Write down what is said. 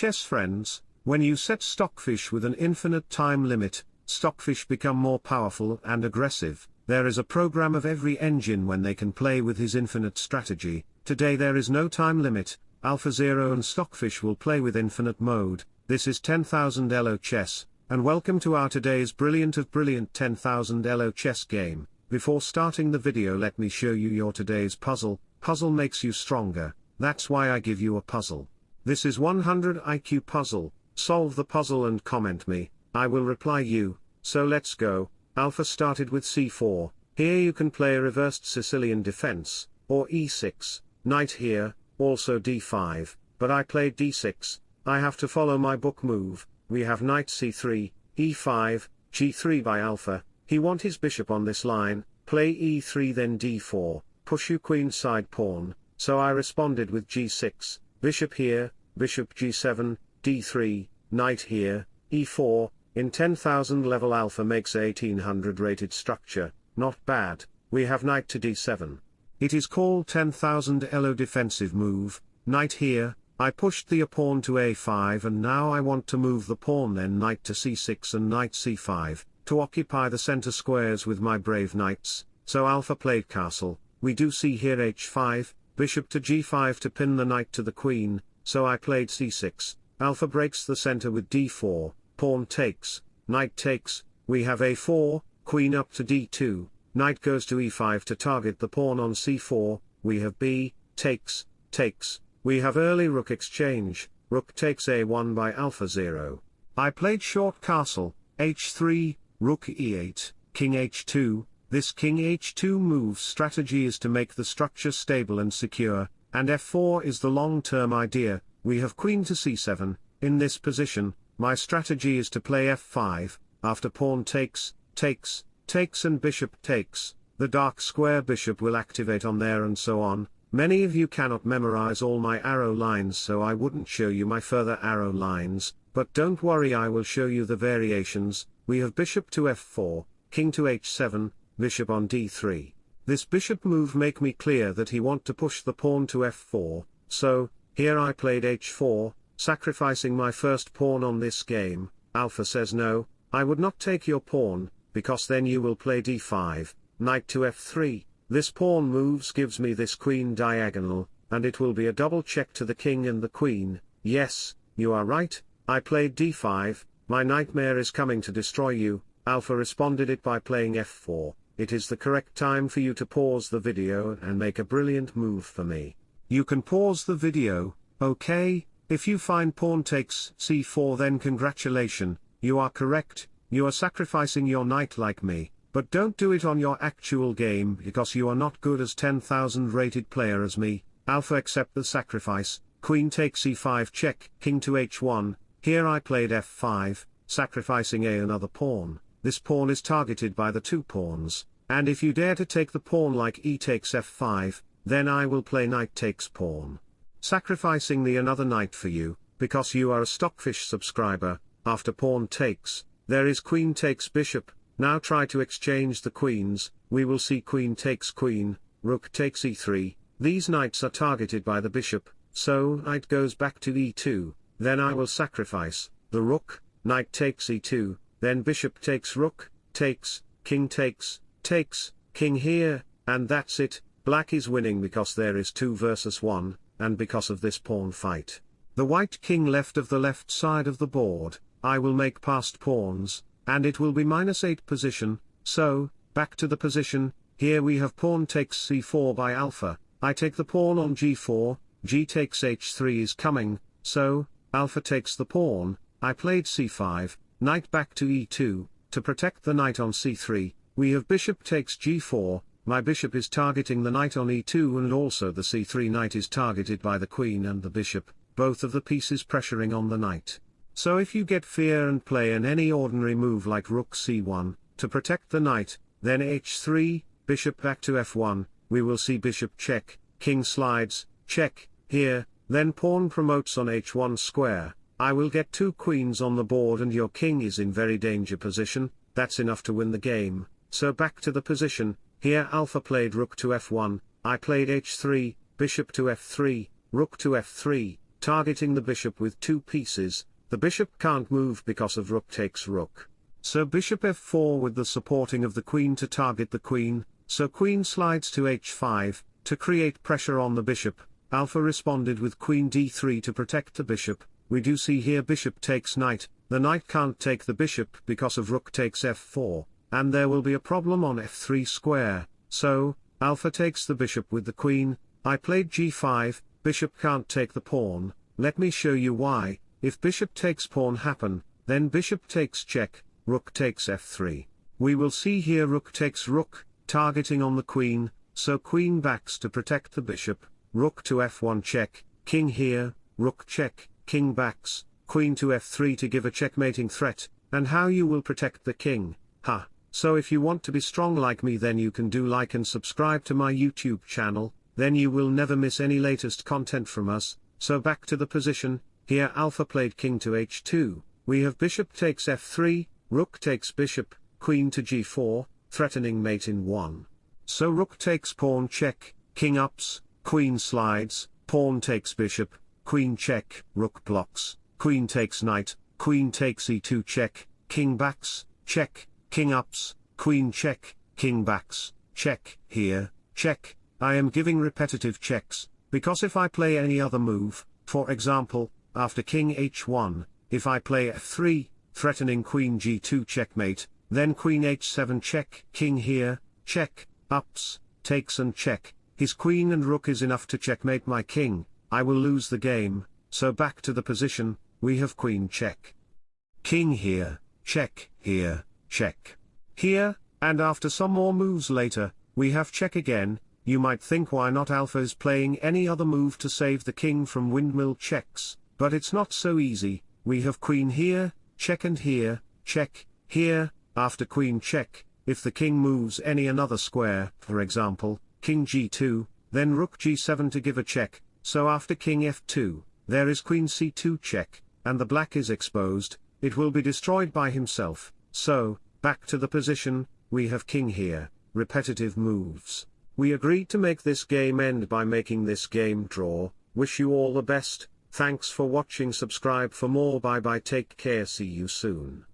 chess friends, when you set stockfish with an infinite time limit, stockfish become more powerful and aggressive, there is a program of every engine when they can play with his infinite strategy, today there is no time limit, AlphaZero and Stockfish will play with infinite mode, this is 10,000 Elo chess, and welcome to our today's brilliant of brilliant 10,000 Elo chess game, before starting the video let me show you your today's puzzle, puzzle makes you stronger, that's why I give you a puzzle. This is 100 IQ puzzle, solve the puzzle and comment me, I will reply you, so let's go, Alpha started with c4, here you can play a reversed Sicilian defense, or e6, knight here, also d5, but I played d6, I have to follow my book move, we have knight c3, e5, g3 by Alpha, he want his bishop on this line, play e3 then d4, push you queen side pawn, so I responded with g6, bishop here, bishop g7, d3, knight here, e4, in 10,000 level alpha makes 1800 rated structure, not bad, we have knight to d7. It is called 10,000 elo defensive move, knight here, I pushed the pawn to a5 and now I want to move the pawn then knight to c6 and knight c5, to occupy the center squares with my brave knights, so alpha played castle, we do see here h5, bishop to g5 to pin the knight to the queen, so I played c6, alpha breaks the center with d4, pawn takes, knight takes, we have a4, queen up to d2, knight goes to e5 to target the pawn on c4, we have b, takes, takes, we have early rook exchange, rook takes a1 by AlphaZero. I played short castle, h3, rook e8, king h2, this king h2 move strategy is to make the structure stable and secure, and f4 is the long-term idea, we have queen to c7, in this position, my strategy is to play f5, after pawn takes, takes, takes and bishop takes, the dark square bishop will activate on there and so on. Many of you cannot memorize all my arrow lines so I wouldn't show you my further arrow lines, but don't worry I will show you the variations, we have bishop to f4, king to h7, bishop on d3. This bishop move make me clear that he want to push the pawn to f4, so, here I played h4, sacrificing my first pawn on this game, Alpha says no, I would not take your pawn, because then you will play d5, knight to f3, this pawn moves gives me this queen diagonal, and it will be a double check to the king and the queen, yes, you are right, I played d5, my nightmare is coming to destroy you, Alpha responded it by playing f4, it is the correct time for you to pause the video and make a brilliant move for me. You can pause the video, okay? If you find pawn takes c4 then congratulation, you are correct, you are sacrificing your knight like me, but don't do it on your actual game because you are not good as 10,000 rated player as me, alpha accept the sacrifice, queen takes e5 check, king to h1, here I played f5, sacrificing a another pawn, this pawn is targeted by the two pawns, and if you dare to take the pawn like e takes f5, then I will play knight takes pawn. Sacrificing the another knight for you, because you are a Stockfish subscriber, after pawn takes, there is queen takes bishop, now try to exchange the queens, we will see queen takes queen, rook takes e3, these knights are targeted by the bishop, so knight goes back to e2, then I will sacrifice, the rook, knight takes e2, then bishop takes rook, takes, king takes, takes, king here, and that's it, black is winning because there is 2 versus 1, and because of this pawn fight. The white king left of the left side of the board, I will make passed pawns, and it will be minus 8 position, so, back to the position, here we have pawn takes c4 by alpha, I take the pawn on g4, g takes h3 is coming, so, alpha takes the pawn, I played c5, knight back to e2, to protect the knight on c3, we have bishop takes g4, my bishop is targeting the knight on e2 and also the c3 knight is targeted by the queen and the bishop, both of the pieces pressuring on the knight. So if you get fear and play in any ordinary move like rook c1, to protect the knight, then h3, bishop back to f1, we will see bishop check, king slides, check, here, then pawn promotes on h1 square, I will get two queens on the board and your king is in very danger position, that's enough to win the game, so back to the position, here alpha played rook to f1, I played h3, bishop to f3, rook to f3, targeting the bishop with two pieces, the bishop can't move because of rook takes rook. So bishop f4 with the supporting of the queen to target the queen, so queen slides to h5, to create pressure on the bishop, alpha responded with queen d3 to protect the bishop, we do see here bishop takes knight, the knight can't take the bishop because of rook takes f4, and there will be a problem on f3 square, so, alpha takes the bishop with the queen, I played g5, bishop can't take the pawn, let me show you why, if bishop takes pawn happen, then bishop takes check, rook takes f3. We will see here rook takes rook, targeting on the queen, so queen backs to protect the bishop, rook to f1 check, king here, rook check, king backs, queen to f3 to give a checkmating threat, and how you will protect the king, ha. So if you want to be strong like me then you can do like and subscribe to my YouTube channel, then you will never miss any latest content from us, so back to the position, here alpha played king to h2, we have bishop takes f3, rook takes bishop, queen to g4, threatening mate in 1. So rook takes pawn check, king ups, queen slides, pawn takes bishop, queen check, rook blocks, queen takes knight, queen takes e2 check, king backs, check, king ups, queen check, king backs, check, here, check, I am giving repetitive checks, because if I play any other move, for example, after king h1, if I play f3, threatening queen g2 checkmate, then queen h7 check, king here, check, ups, takes and check, his queen and rook is enough to checkmate my king, I will lose the game, so back to the position, we have queen check. King here, check, here, check. Here, and after some more moves later, we have check again, you might think why not alpha is playing any other move to save the king from windmill checks, but it's not so easy, we have queen here, check and here, check, here, after queen check, if the king moves any another square, for example, king g2, then rook g7 to give a check, so after king f2, there is queen c2 check, and the black is exposed, it will be destroyed by himself, so, back to the position, we have king here, repetitive moves. We agreed to make this game end by making this game draw, wish you all the best, thanks for watching subscribe for more bye bye take care see you soon.